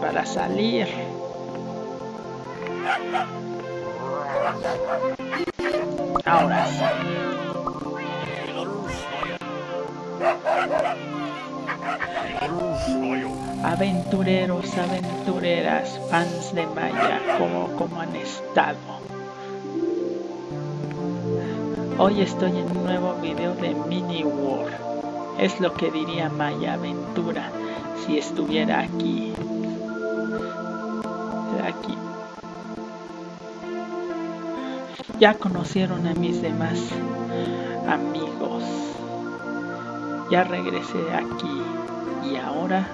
para salir. Ahora. Aventureros, aventureras, fans de Maya, ¿cómo, cómo han estado? Hoy estoy en un nuevo video de Mini War. Es lo que diría Maya Aventura si estuviera. Aquí. Ya conocieron a mis demás amigos. Ya regresé aquí y ahora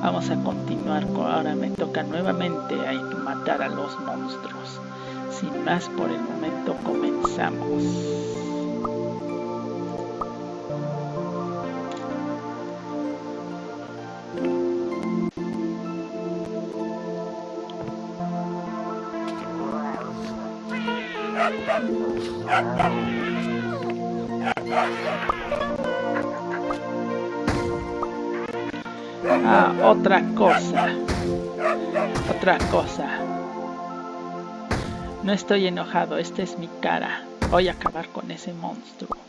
vamos a continuar. Ahora me toca nuevamente matar a los monstruos. Sin más por el momento comenzamos. Ah, otra cosa. Otra cosa. No estoy enojado, esta es mi cara. Voy a acabar con ese monstruo.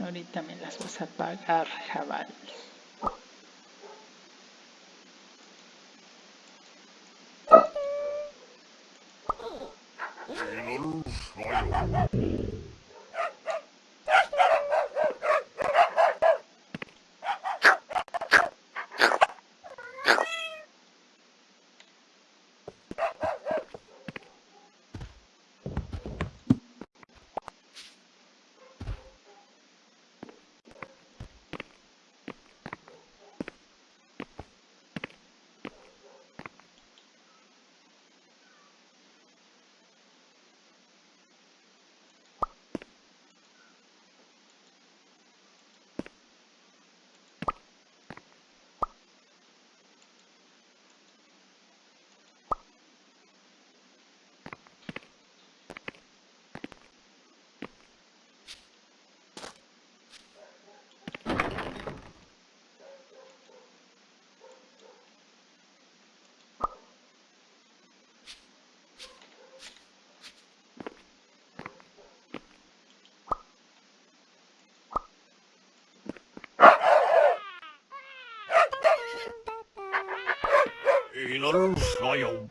Ahorita me las vas a pagar, jabal. Below soil.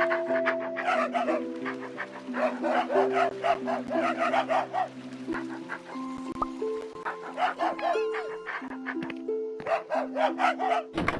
Ha ha ha ha!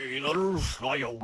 Little soil.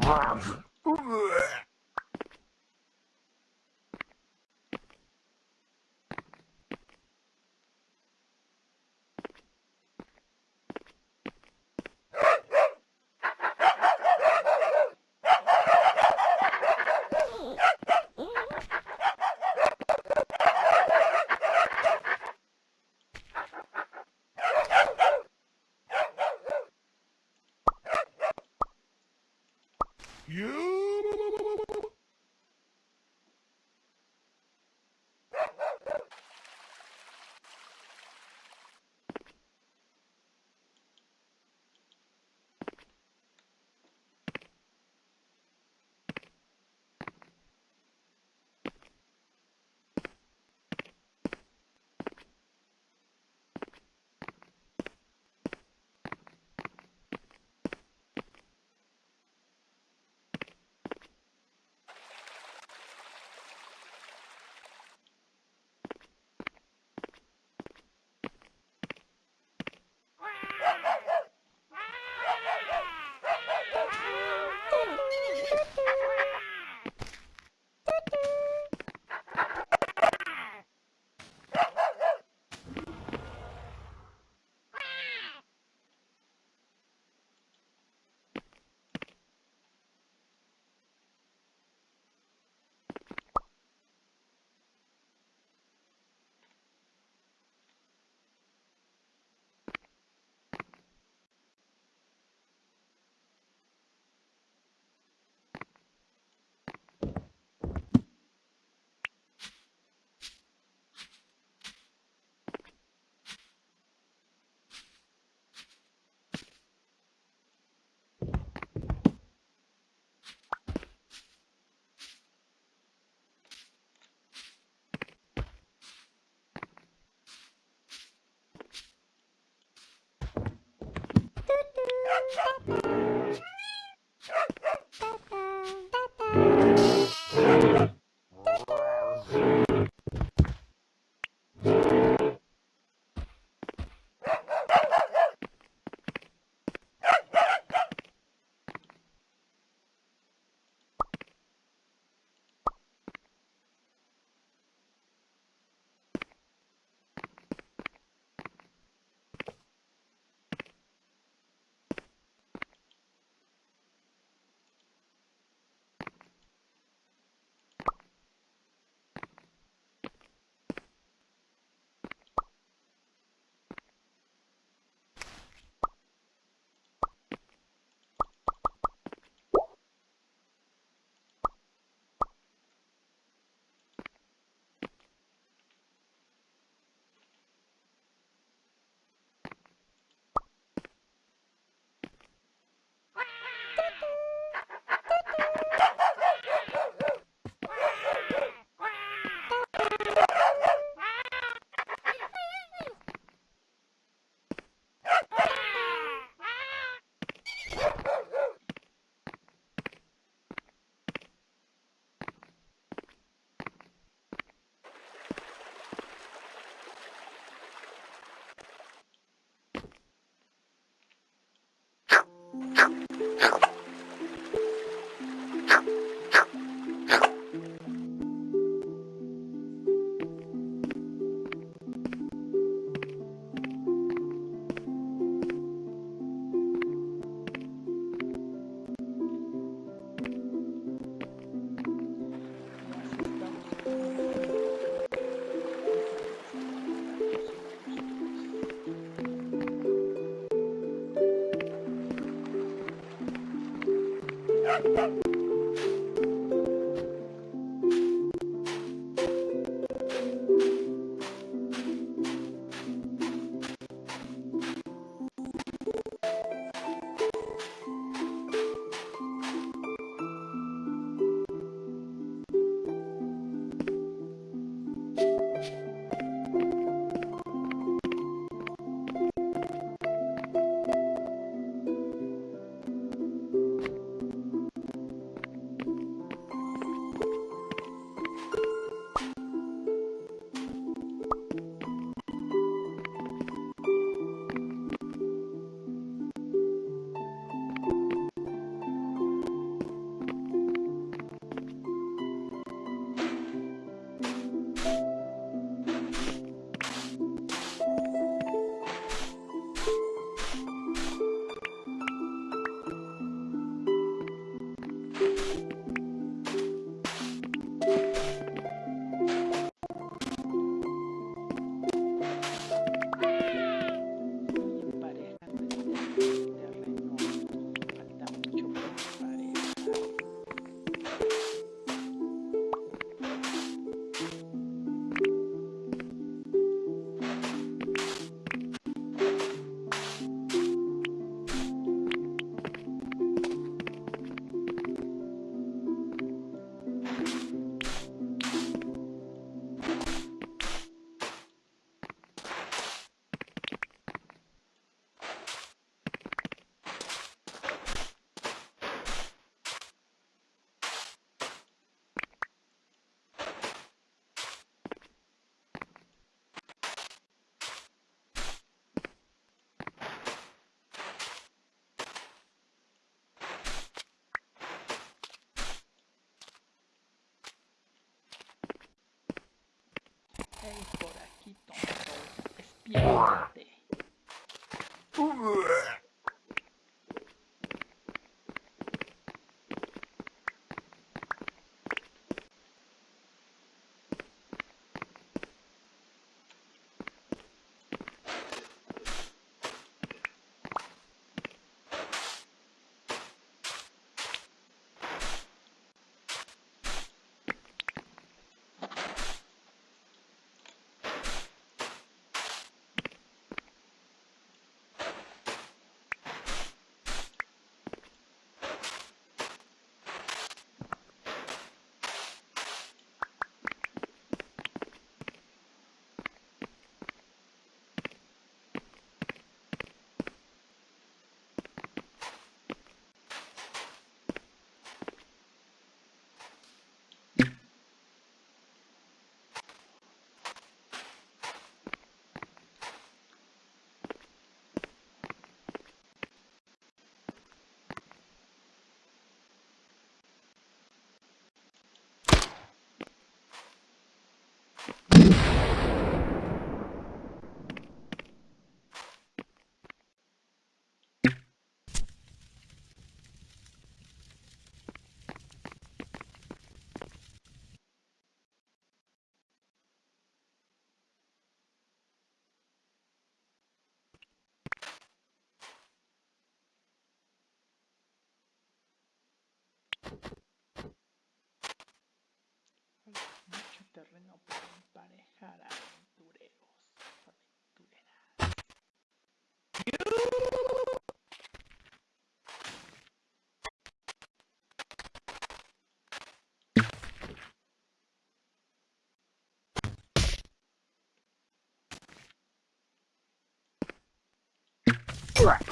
Crap.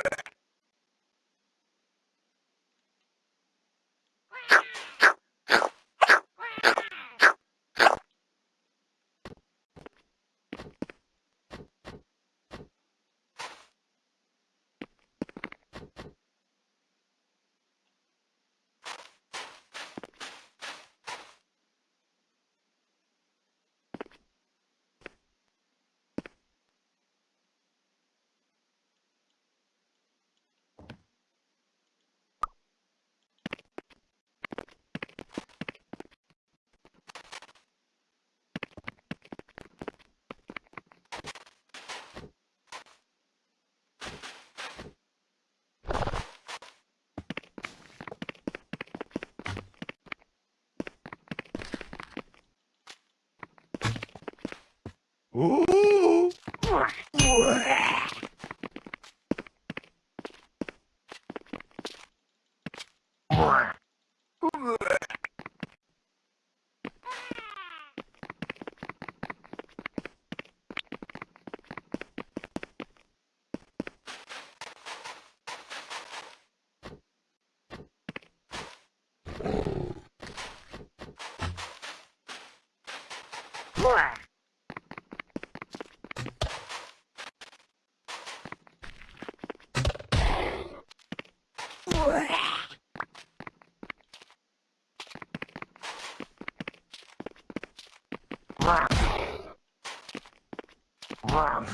Ooh. Wow.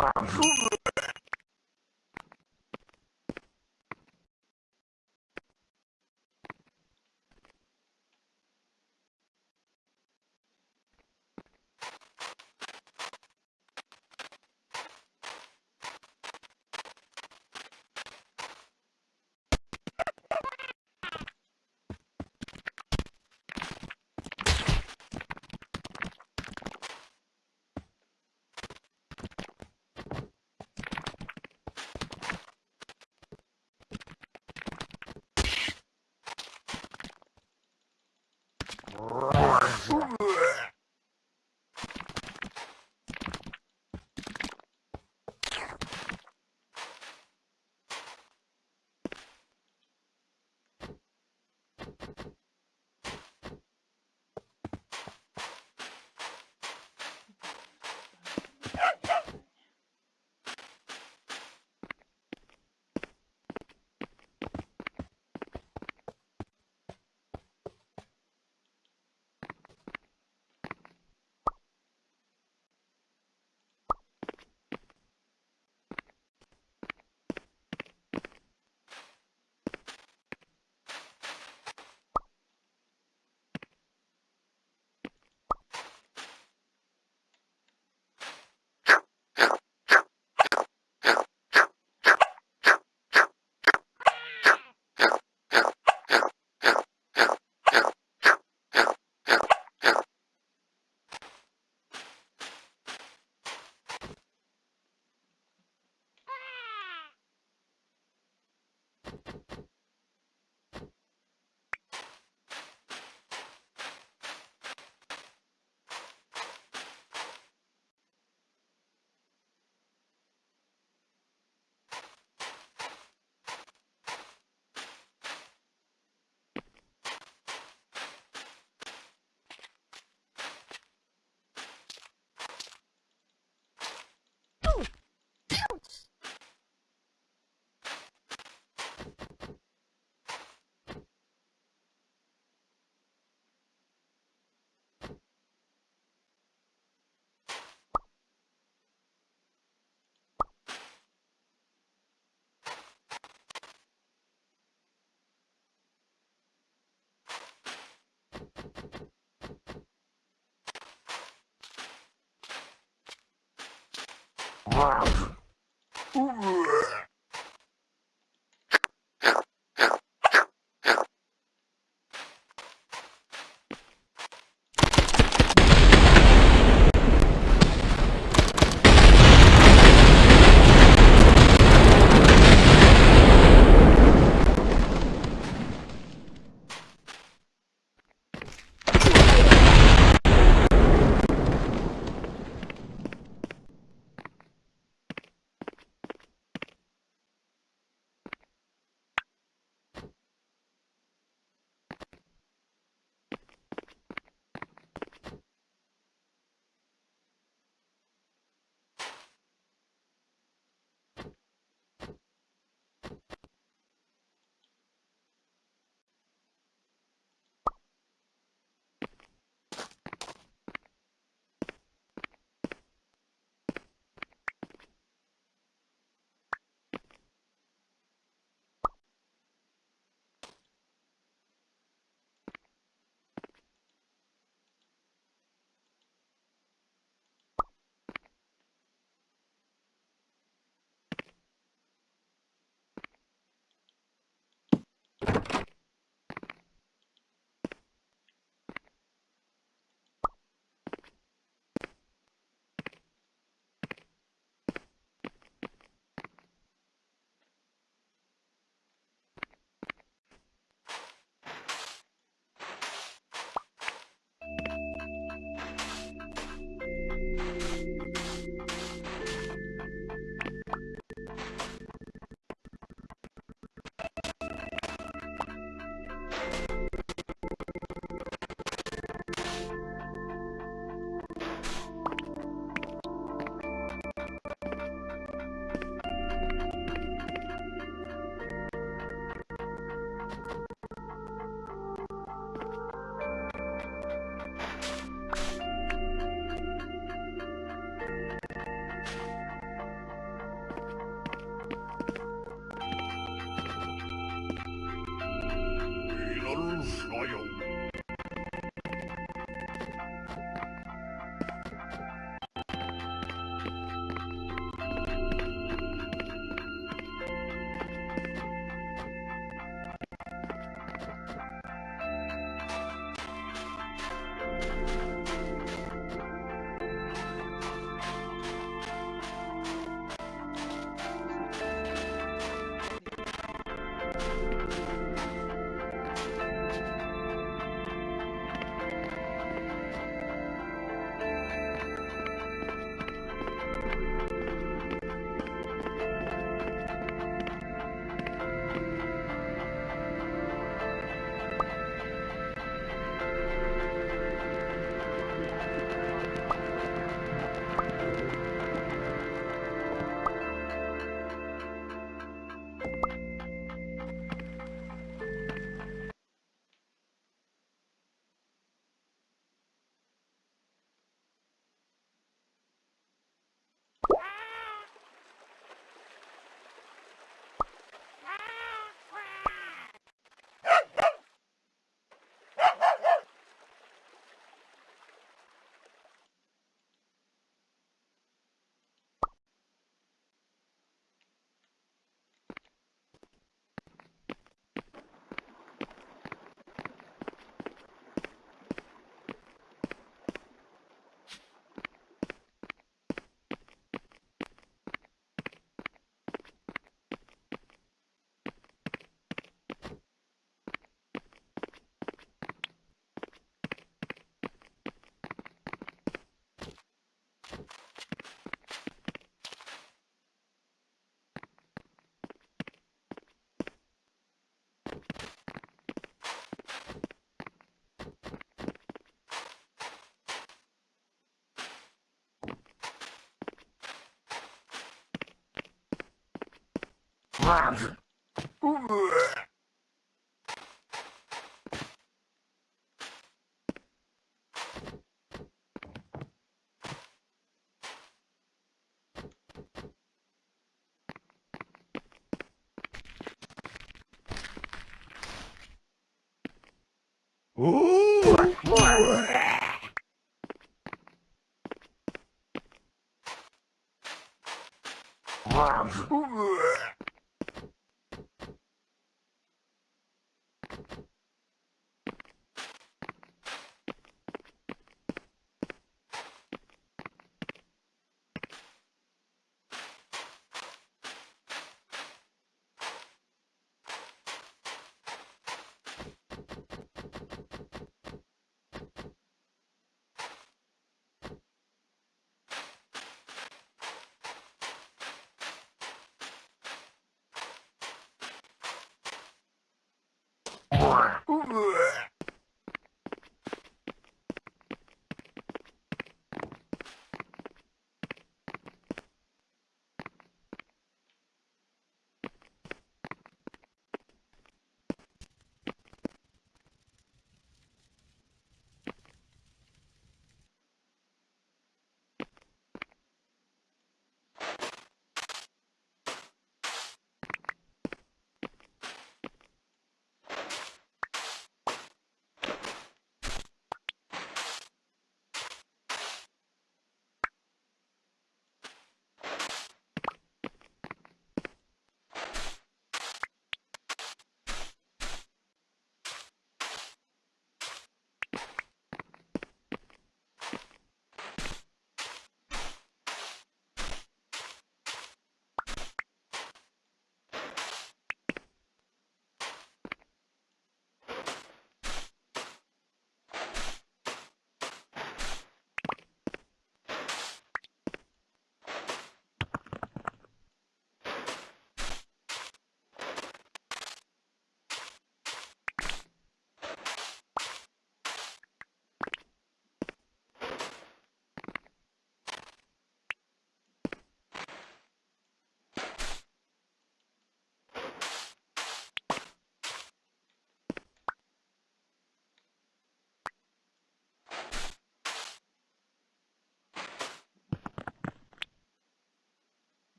Разумно. Ooh. Ugh. Bleh.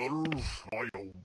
Lolf, I